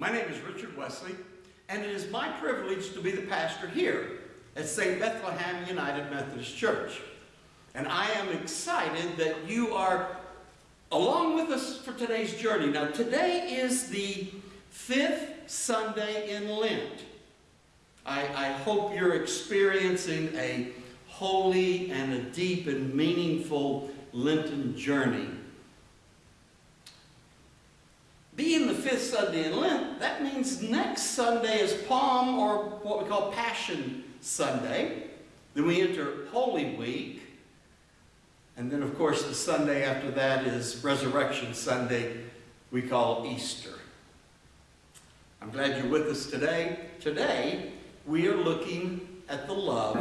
My name is Richard Wesley, and it is my privilege to be the pastor here at St. Bethlehem United Methodist Church. And I am excited that you are along with us for today's journey. Now, today is the fifth Sunday in Lent. I, I hope you're experiencing a holy and a deep and meaningful Lenten journey. Being the fifth Sunday in Lent, that means next Sunday is Palm or what we call Passion Sunday. Then we enter Holy Week. And then, of course, the Sunday after that is Resurrection Sunday, we call Easter. I'm glad you're with us today. Today, we are looking at the love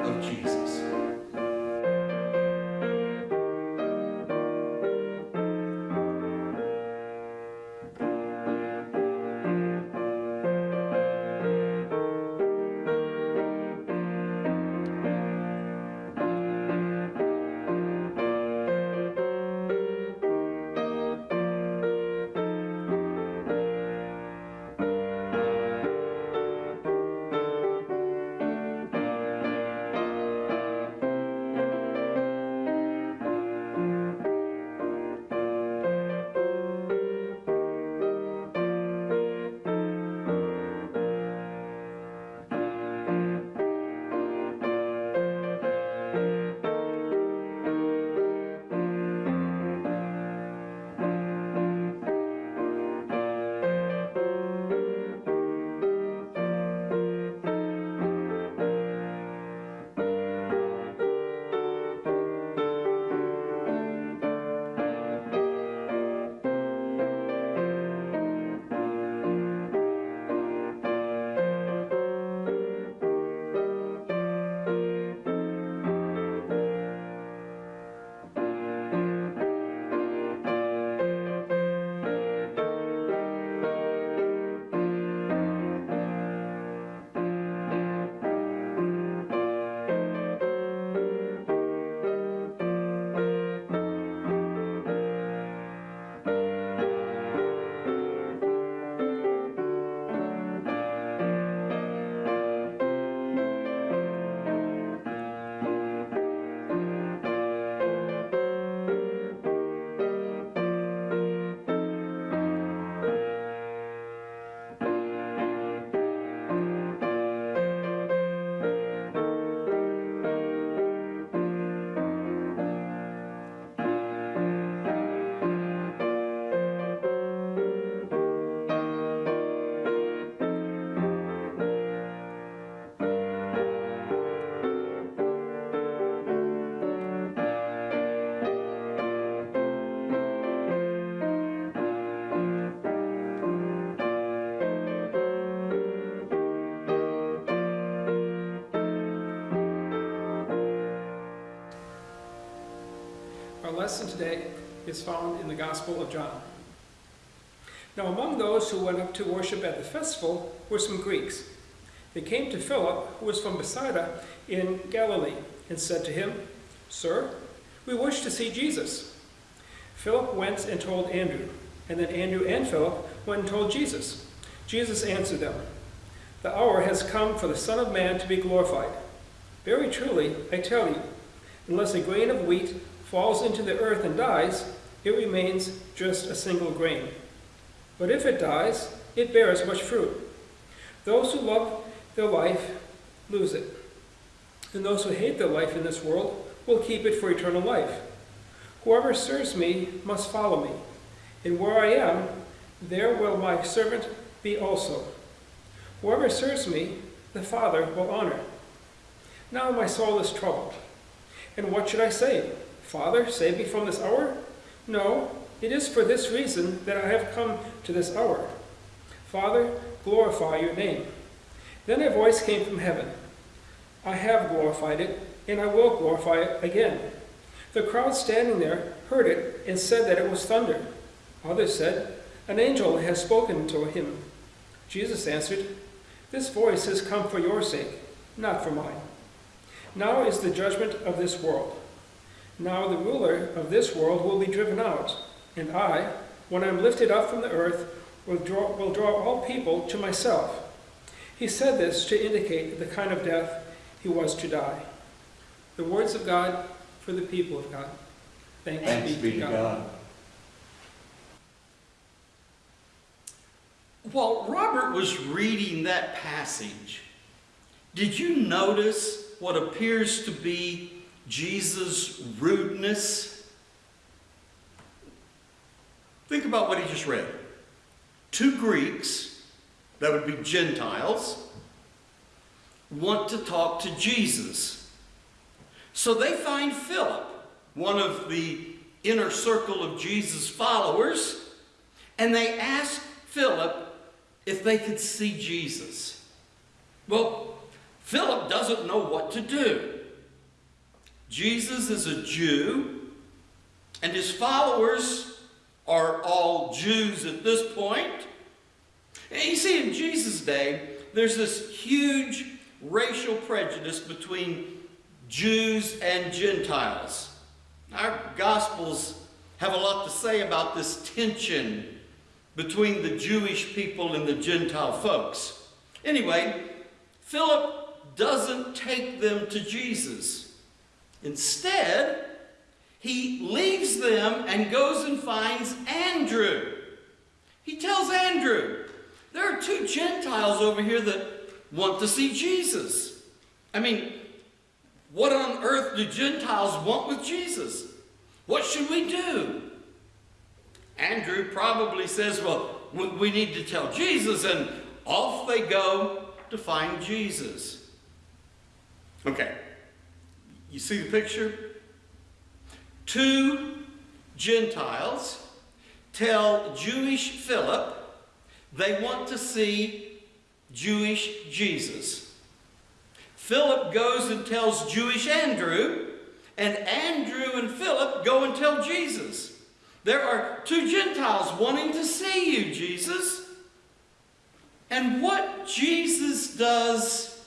of Jesus. Lesson today is found in the Gospel of John. Now among those who went up to worship at the festival were some Greeks. They came to Philip, who was from Bethsaida in Galilee, and said to him, Sir, we wish to see Jesus. Philip went and told Andrew, and then Andrew and Philip went and told Jesus. Jesus answered them, The hour has come for the Son of Man to be glorified. Very truly, I tell you, unless a grain of wheat falls into the earth and dies, it remains just a single grain. But if it dies, it bears much fruit. Those who love their life lose it, and those who hate their life in this world will keep it for eternal life. Whoever serves me must follow me, and where I am, there will my servant be also. Whoever serves me, the Father will honor. Now my soul is troubled. And what should I say? Father, save me from this hour? No, it is for this reason that I have come to this hour. Father, glorify your name. Then a voice came from heaven. I have glorified it, and I will glorify it again. The crowd standing there heard it and said that it was thunder. Others said, An angel has spoken to him. Jesus answered, This voice has come for your sake, not for mine. Now is the judgment of this world. Now the ruler of this world will be driven out, and I, when I am lifted up from the earth, will draw, will draw all people to myself. He said this to indicate the kind of death he was to die. The words of God for the people of God. Thanks, Thanks be to God. While Robert was reading that passage, did you notice what appears to be Jesus' rudeness? Think about what he just read. Two Greeks, that would be Gentiles, want to talk to Jesus. So they find Philip, one of the inner circle of Jesus' followers, and they ask Philip if they could see Jesus. Well, Philip doesn't know what to do. Jesus is a Jew, and his followers are all Jews at this point. And you see, in Jesus' day, there's this huge racial prejudice between Jews and Gentiles. Our Gospels have a lot to say about this tension between the Jewish people and the Gentile folks. Anyway, Philip doesn't take them to Jesus. Instead, he leaves them and goes and finds Andrew. He tells Andrew, there are two Gentiles over here that want to see Jesus. I mean, what on earth do Gentiles want with Jesus? What should we do? Andrew probably says, well, we need to tell Jesus, and off they go to find Jesus. Okay, you see the picture? Two Gentiles tell Jewish Philip they want to see Jewish Jesus. Philip goes and tells Jewish Andrew, and Andrew and Philip go and tell Jesus. There are two Gentiles wanting to see you, Jesus. And what Jesus does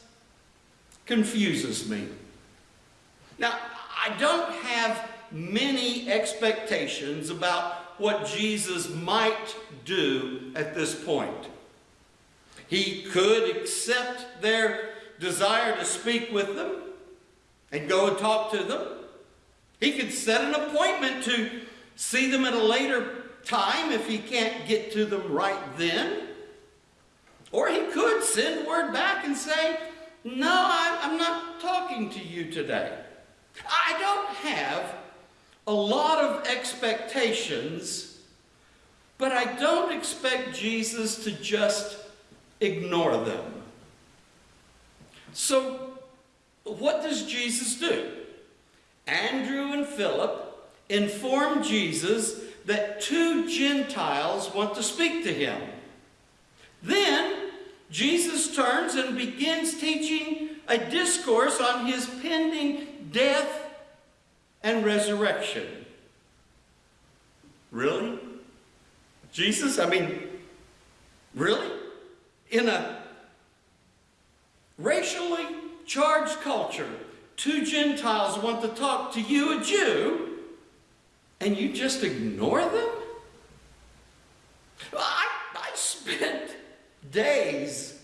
confuses me. Now, I don't have many expectations about what Jesus might do at this point. He could accept their desire to speak with them and go and talk to them. He could set an appointment to see them at a later time if he can't get to them right then. Or he could send word back and say, No, I'm not talking to you today. I don't have a lot of expectations, but I don't expect Jesus to just ignore them. So, what does Jesus do? Andrew and Philip inform Jesus that two Gentiles want to speak to him. Then Jesus turns and begins teaching a discourse on his pending death and resurrection. Really? Jesus? I mean, really? In a racially charged culture, two Gentiles want to talk to you, a Jew, and you just ignore them? I, I spent days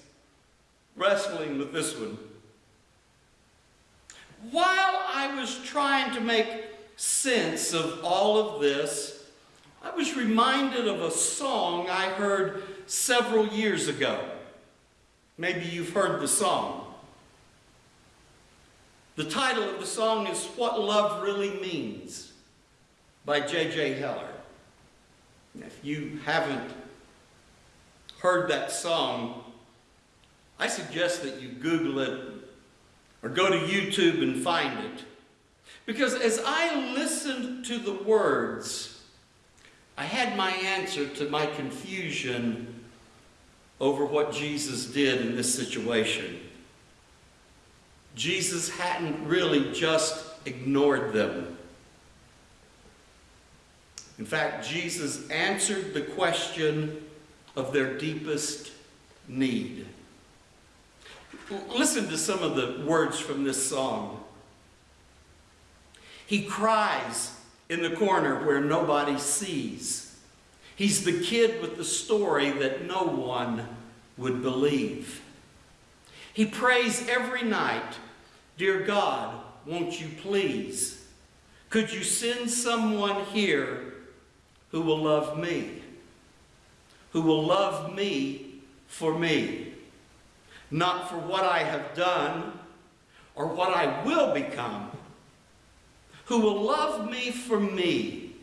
wrestling with this one. While I was trying to make sense of all of this, I was reminded of a song I heard several years ago. Maybe you've heard the song. The title of the song is What Love Really Means by J.J. Heller. If you haven't heard that song, I suggest that you Google it or go to YouTube and find it. Because as I listened to the words, I had my answer to my confusion over what Jesus did in this situation. Jesus hadn't really just ignored them. In fact, Jesus answered the question of their deepest need. Listen to some of the words from this song. He cries in the corner where nobody sees. He's the kid with the story that no one would believe. He prays every night, Dear God, won't you please? Could you send someone here who will love me? Who will love me for me? Not for what I have done or what I will become. Who will love me for me?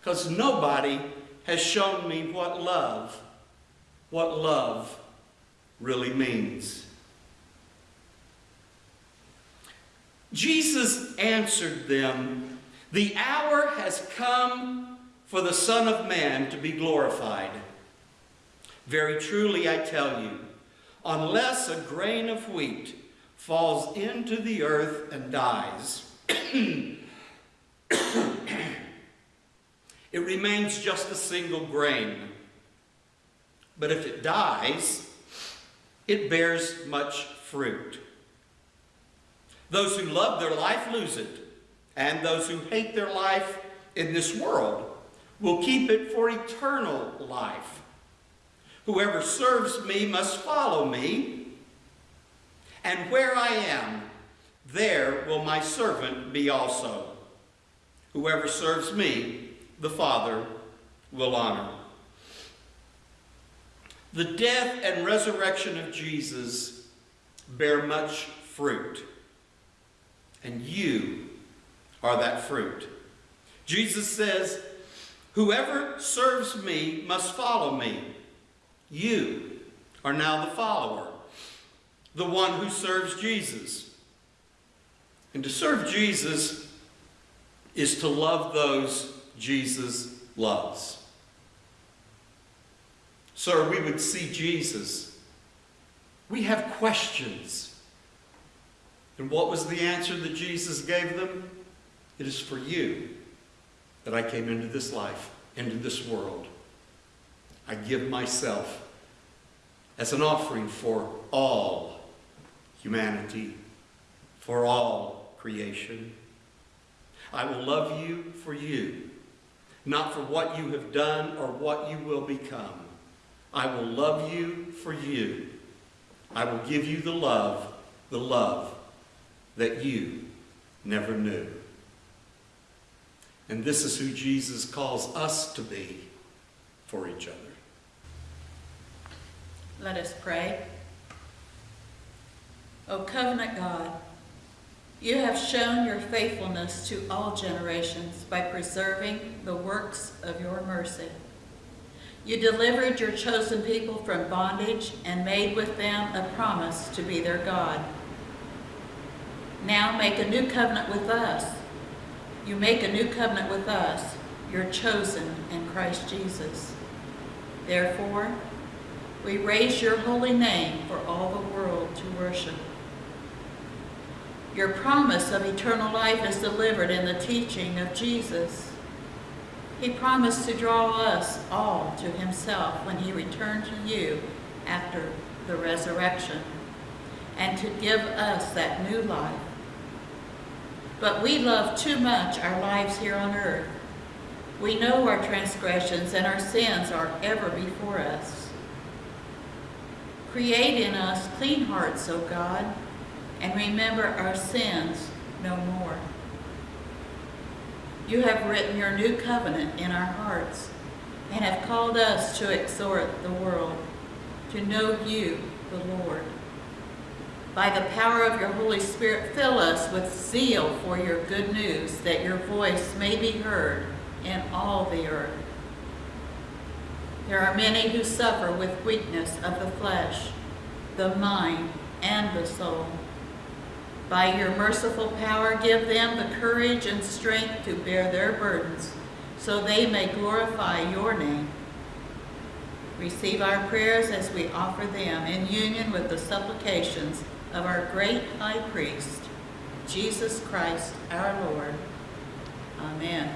Because nobody has shown me what love, what love really means. Jesus answered them, The hour has come for the Son of Man to be glorified. Very truly I tell you, unless a grain of wheat falls into the earth and dies, it remains just a single grain. But if it dies, it bears much fruit. Those who love their life lose it, and those who hate their life in this world will keep it for eternal life. Whoever serves me must follow me, and where I am, there will my servant be also. Whoever serves me, the Father will honor. The death and resurrection of Jesus bear much fruit, and you are that fruit. Jesus says, Whoever serves me must follow me. You are now the follower, the one who serves Jesus. And to serve Jesus is to love those Jesus loves. Sir, we would see Jesus. We have questions. And what was the answer that Jesus gave them? It is for you that I came into this life, into this world. I give myself as an offering for all humanity, for all creation. I will love you for you, not for what you have done or what you will become. I will love you for you. I will give you the love, the love that you never knew. And this is who Jesus calls us to be for each other. Let us pray. O covenant God, you have shown your faithfulness to all generations by preserving the works of your mercy. You delivered your chosen people from bondage and made with them a promise to be their God. Now make a new covenant with us. You make a new covenant with us, your chosen in Christ Jesus. Therefore, we raise your holy name for all the world to worship. Your promise of eternal life is delivered in the teaching of Jesus. He promised to draw us all to himself when he returned to you after the resurrection and to give us that new life. But we love too much our lives here on earth. We know our transgressions and our sins are ever before us. Create in us clean hearts, O God, and remember our sins no more. You have written your new covenant in our hearts and have called us to exhort the world to know you, the Lord. By the power of your Holy Spirit, fill us with zeal for your good news, that your voice may be heard in all the earth. There are many who suffer with weakness of the flesh, the mind, and the soul. By your merciful power, give them the courage and strength to bear their burdens, so they may glorify your name. Receive our prayers as we offer them in union with the supplications of our great high priest, Jesus Christ our Lord. Amen.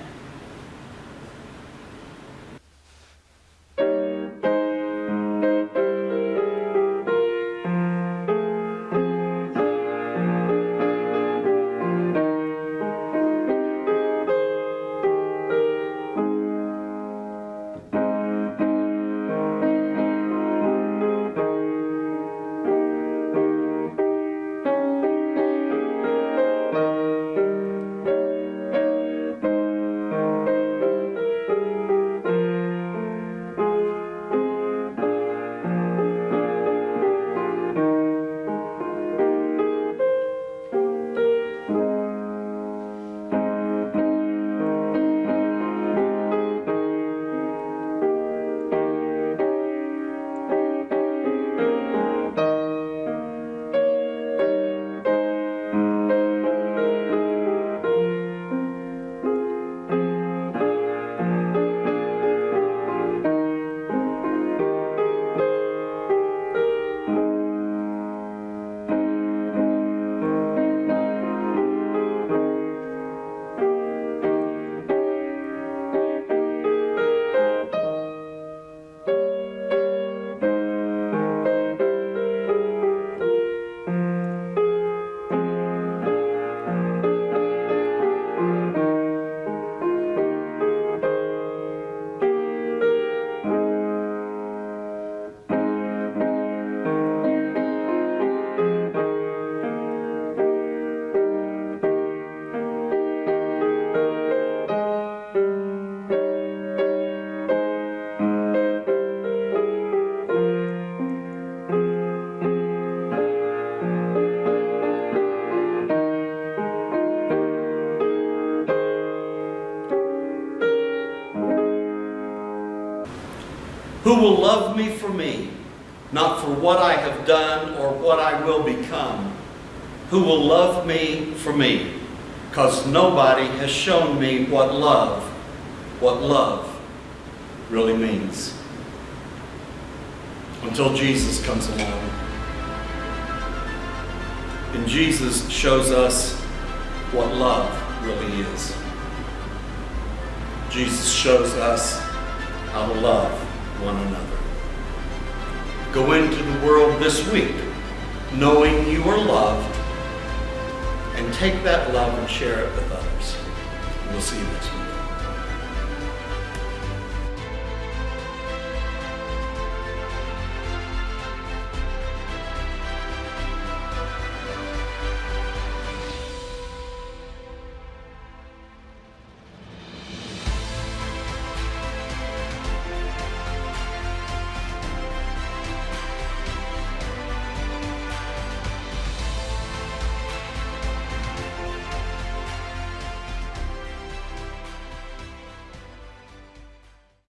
Love me for me, not for what I have done or what I will become? Who will love me for me? Because nobody has shown me what love, what love really means. Until Jesus comes along. And Jesus shows us what love really is. Jesus shows us how to love one another. Go into the world this week knowing you are loved and take that love and share it with others. We'll see you next week.